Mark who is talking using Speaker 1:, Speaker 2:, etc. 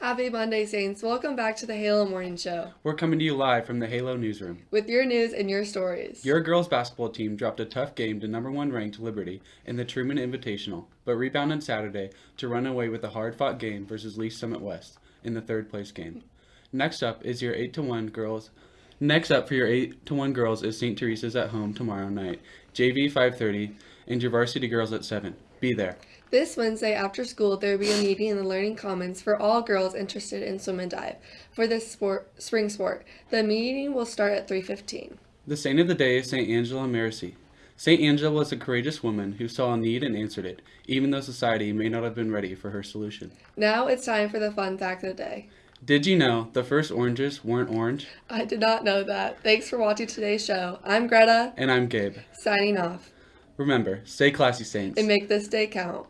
Speaker 1: Happy Monday, Saints. Welcome back to the Halo Morning Show
Speaker 2: We're coming to you live from the Halo newsroom.
Speaker 1: with your news and your stories.
Speaker 2: Your girls basketball team dropped a tough game to number one ranked Liberty in the Truman Invitational, but rebounded Saturday to run away with a hard fought game versus Lee's Summit West in the third place game. Next up is your 8 to 1 girls. Next up for your 8 to 1 girls is St. Teresa's at home tomorrow night. JV 5:30 and your varsity girls at 7. Be there.
Speaker 1: This Wednesday after school, there will be a meeting in the Learning Commons for all girls interested in swim and dive for this sport, spring sport. The meeting will start at 3:15.
Speaker 2: The saint of the day is St. Angela Merici. St. Angela was a courageous woman who saw a need and answered it, even though society may not have been ready for her solution.
Speaker 1: Now it's time for the fun fact of the day.
Speaker 2: Did you know the first oranges weren't orange?
Speaker 1: I did not know that. Thanks for watching today's show. I'm Greta,
Speaker 2: And I'm Gabe.
Speaker 1: signing off.
Speaker 2: Remember, stay classy, Saints.
Speaker 1: And make this day count.